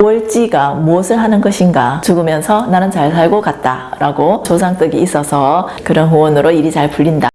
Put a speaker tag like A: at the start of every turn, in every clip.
A: 월지가 무엇을 하는 것인가? 죽으면서 나는 잘 살고 갔다 라고 조상떡이 있어서 그런 후원으로 일이 잘 풀린다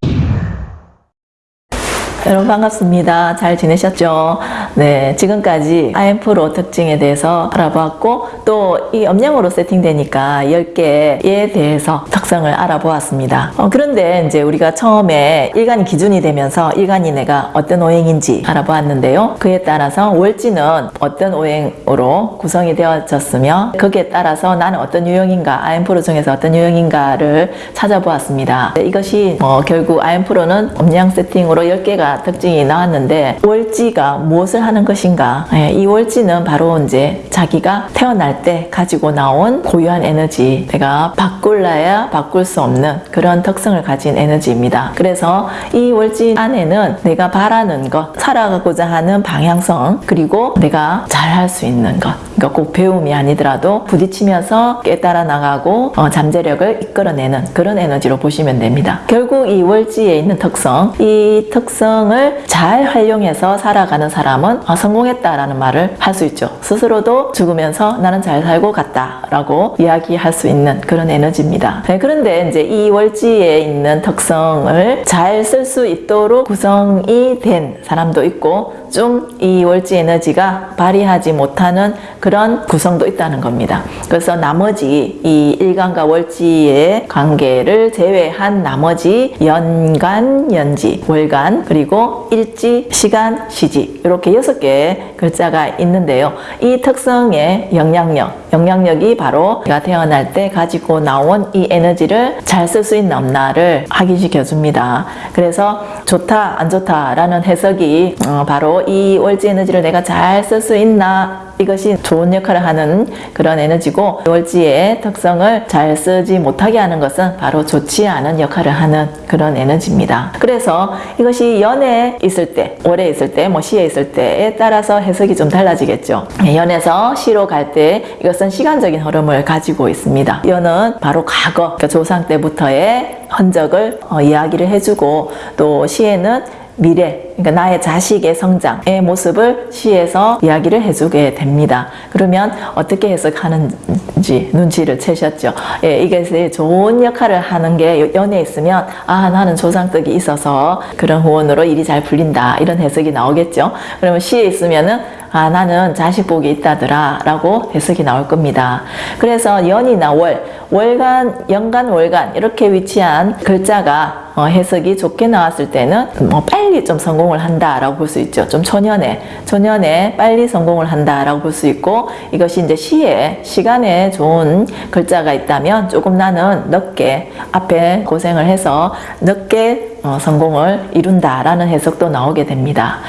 A: 여러분 반갑습니다. 잘 지내셨죠? 네, 지금까지 IM프로 특징에 대해서 알아보았고 또이 양으로 세팅되니까 10개에 대해서 특성을 알아보았습니다. 어, 그런데 이제 우리가 처음에 일간이 기준이 되면서 일간이 내가 어떤 오행인지 알아보았는데요. 그에 따라서 월지는 어떤 오행으로 구성이 되어졌으며 거기에 따라서 나는 어떤 유형인가, IM프로 중에서 어떤 유형인가를 찾아보았습니다. 네, 이것이 뭐 결국 IM프로는 음양 세팅으로 10개가 특징이 나왔는데 월지가 무엇을 하는 것인가? 예, 이 월지는 바로 이제 자기가 태어날 때 가지고 나온 고유한 에너지 내가 바꿀라야 바꿀 수 없는 그런 특성을 가진 에너지입니다. 그래서 이 월지 안에는 내가 바라는 것 살아가고자 하는 방향성 그리고 내가 잘할 수 있는 것 그러니까 꼭 배움이 아니더라도 부딪히면서 깨달아 나가고 어, 잠재력을 이끌어내는 그런 에너지로 보시면 됩니다. 결국 이 월지에 있는 특성 이 특성을 잘 활용해서 살아가는 사람은 아, 성공했다라는 말을 할 수 있죠. 스스로도 죽으면서 나는 잘 살고 갔다 라고 이야기할 수 있는 그런 에너지입니다. 네, 그런데 이제 이 월지에 있는 특성을 잘 쓸 수 있도록 구성이 된 사람도 있고 좀 이 월지 에너지가 발휘하지 못하는 그런 구성도 있다는 겁니다. 그래서 나머지 이 일간과 월지의 관계를 제외한 나머지 연간, 연지, 월간 그리고 일지, 시간, 시지 이렇게 여섯 개의 글자가 있는데요. 이 특성의 영향력 영향력이 바로 내가 태어날 때 가지고 나온 이 에너지를 잘 쓸 수 있나 없나를 확인시켜 줍니다. 그래서 좋다 안 좋다 라는 해석이 어, 바로 이 월지 에너지를 내가 잘 쓸 수 있나 이것이 좋은 역할을 하는 그런 에너지고 월지의 특성을 잘 쓰지 못하게 하는 것은 바로 좋지 않은 역할을 하는 그런 에너지입니다. 그래서 이것이 연에 있을 때, 월에 있을 때, 뭐 시에 있을 때에 따라서 해석이 좀 달라지겠죠. 연에서 시로 갈 때 이것 은 시간적인 흐름을 가지고 있습니다. 연은 바로 과거, 그러니까 조상 때부터의 흔적을 어, 이야기를 해주고 또 시에는 미래, 그러니까 나의 자식의 성장의 모습을 시에서 이야기를 해주게 됩니다. 그러면 어떻게 해석하는지 눈치를 채셨죠. 예, 이게 좋은 역할을 하는 게 연에 있으면 아 나는 조상떡이 있어서 그런 후원으로 일이 잘 풀린다 이런 해석이 나오겠죠. 그러면 시에 있으면은 아 나는 자식 복이 있다더라 라고 해석이 나올 겁니다. 그래서 연이나 월, 월간, 연간, 월간 이렇게 위치한 글자가 어, 해석이 좋게 나왔을 때는 뭐 빨리 좀 성공을 한다라고 볼 수 있죠. 좀 초년에, 초년에 빨리 성공을 한다라고 볼 수 있고 이것이 이제 시에, 시간에 좋은 글자가 있다면 조금 나는 늦게 앞에 고생을 해서 늦게 어, 성공을 이룬다라는 해석도 나오게 됩니다.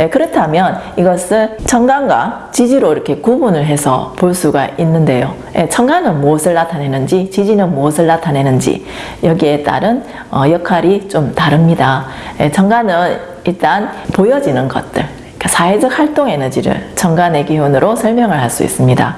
A: 예, 그렇다면 이것을 청간과 지지로 이렇게 구분을 해서 볼 수가 있는데요. 예, 청간은 무엇을 나타내는지 지지는 무엇을 나타내는지 여기에 따른 어, 역할이 좀 다릅니다. 예, 청간은 일단 보여지는 것들 그러니까 사회적 활동 에너지를 청간의 기운으로 설명을 할 수 있습니다.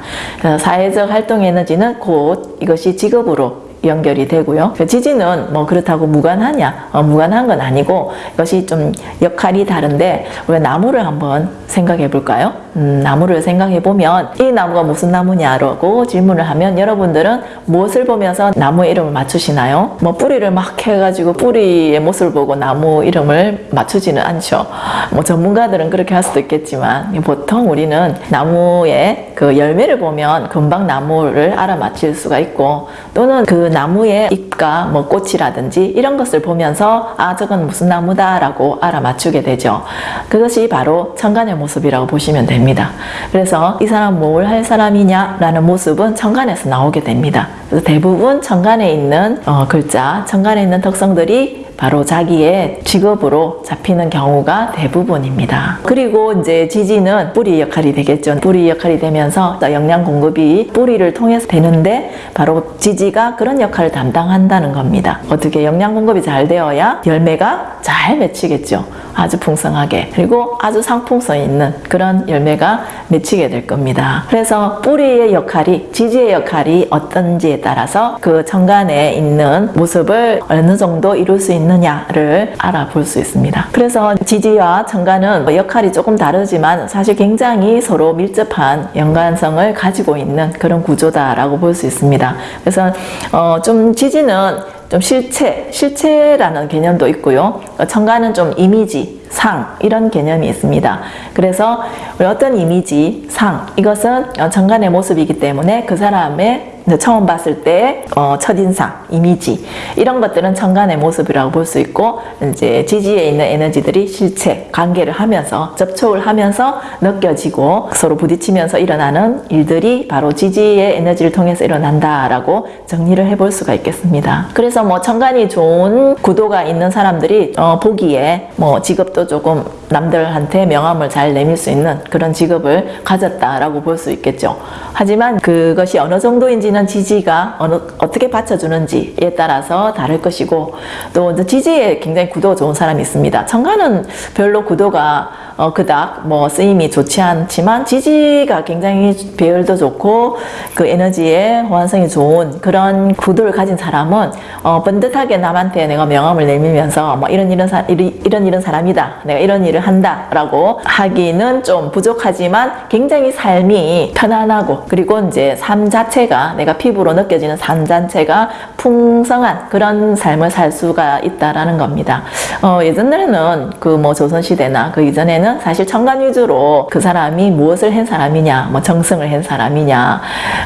A: 사회적 활동 에너지는 곧 이것이 직업으로 연결이 되고요. 그 지지는 뭐 그렇다고 무관하냐? 어, 무관한 건 아니고 이것이 좀 역할이 다른데 우리가 나무를 한번 생각해 볼까요? 음, 나무를 생각해 보면 이 나무가 무슨 나무냐라고 질문을 하면 여러분들은 무엇을 보면서 나무 이름을 맞추시나요? 뭐 뿌리를 막 해가지고 뿌리의 모습을 보고 나무 이름을 맞추지는 않죠. 뭐 전문가들은 그렇게 할 수도 있겠지만 보통 우리는 나무의 그 열매를 보면 금방 나무를 알아맞힐 수가 있고 또는 그 나무의 잎과 뭐 꽃이라든지 이런 것을 보면서 아 저건 무슨 나무다 라고 알아맞추게 되죠. 그것이 바로 천간의 모습이라고 보시면 됩니다. 그래서 이 사람 뭘 할 사람이냐 라는 모습은 천간에서 나오게 됩니다. 그래서 대부분 천간에 있는 어, 글자, 천간에 있는 특성들이 바로 자기의 직업으로 잡히는 경우가 대부분입니다. 그리고 이제 지지는 뿌리 역할이 되겠죠. 뿌리 역할이 되면서 영양 공급이 뿌리를 통해서 되는데 바로 지지가 그런 역할을 담당한다는 겁니다. 어떻게 영양 공급이 잘 되어야 열매가 잘 맺히겠죠. 아주 풍성하게 그리고 아주 상품성 있는 그런 열매가 맺히게 될 겁니다. 그래서 뿌리의 역할이 지지의 역할이 어떤지에 따라서 그 정간에 있는 모습을 어느 정도 이룰 수 있느냐를 알아볼 수 있습니다. 그래서 지지와 정간은 뭐 역할이 조금 다르지만 사실 굉장히 서로 밀접한 연관성을 가지고 있는 그런 구조다라고 볼 수 있습니다. 그래서 어, 좀 지지는 좀 실체, 실체라는 개념도 있고요. 청가는 좀 이미지, 상 이런 개념이 있습니다. 그래서 어떤 이미지, 상 이것은 정간의 모습이기 때문에 그 사람의 처음 봤을 때 어, 첫인상, 이미지 이런 것들은 천간의 모습이라고 볼 수 있고 이제 지지에 있는 에너지들이 실체, 관계를 하면서 접촉을 하면서 느껴지고 서로 부딪히면서 일어나는 일들이 바로 지지의 에너지를 통해서 일어난다라고 정리를 해볼 수가 있겠습니다. 그래서 뭐 천간이 좋은 구도가 있는 사람들이 어, 보기에 뭐 직업도 조금 남들한테 명함을 잘 내밀 수 있는 그런 직업을 가졌다라고 볼 수 있겠죠. 하지만 그것이 어느 정도인지는 지지가 어느, 어떻게 받쳐주는지에 따라서 다를 것이고 또 지지에 굉장히 구도가 좋은 사람이 있습니다. 천간은 별로 구도가 어, 그닥 뭐 쓰임이 좋지 않지만 지지가 굉장히 배열도 좋고 그 에너지의 호환성이 좋은 그런 구도를 가진 사람은 어, 번듯하게 남한테 내가 명함을 내밀면서 뭐 이런 이런 사, 이런, 이런 사람이다 내가 이런 일을 한다 라고 하기는 좀 부족하지만 굉장히 삶이 편안하고 그리고 이제 삶 자체가 내가 피부로 느껴지는 삶 자체가 풍성한 그런 삶을 살 수가 있다라는 겁니다. 어, 예전에는 그 뭐 조선시대나 그 이전에는 사실 천간 위주로 그 사람이 무엇을 한 사람이냐, 뭐 정승을 한 사람이냐,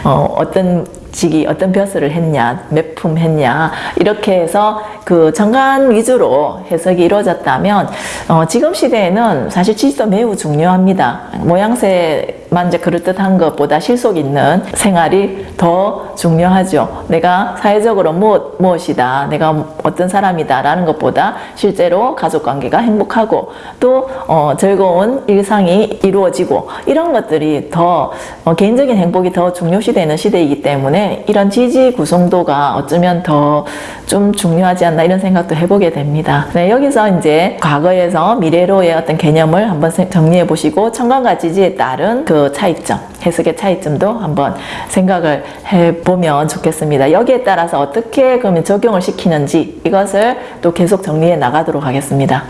A: 어, 어떤 직이 어떤 벼슬을 했냐, 몇 품 했냐 이렇게 해서 그 정관 위주로 해석이 이루어졌다면 어, 지금 시대에는 사실 지지도 매우 중요합니다. 모양새만 이제 그럴듯한 것보다 실속 있는 생활이 더 중요하죠. 내가 사회적으로 무엇, 무엇이다, 내가 어떤 사람이다 라는 것보다 실제로 가족관계가 행복하고 또 어, 즐거운 일상이 이루어지고 이런 것들이 더 어, 개인적인 행복이 더 중요시되는 시대이기 때문에 이런 지지 구성도가 어쩌면 더 좀 중요하지 않나 이런 생각도 해보게 됩니다. 네, 여기서 이제 과거에서 미래로의 어떤 개념을 한번 정리해 보시고 청간과 지지에 따른 그 차이점, 해석의 차이점도 한번 생각을 해보면 좋겠습니다. 여기에 따라서 어떻게 그러면 적용을 시키는지 이것을 또 계속 정리해 나가도록 하겠습니다.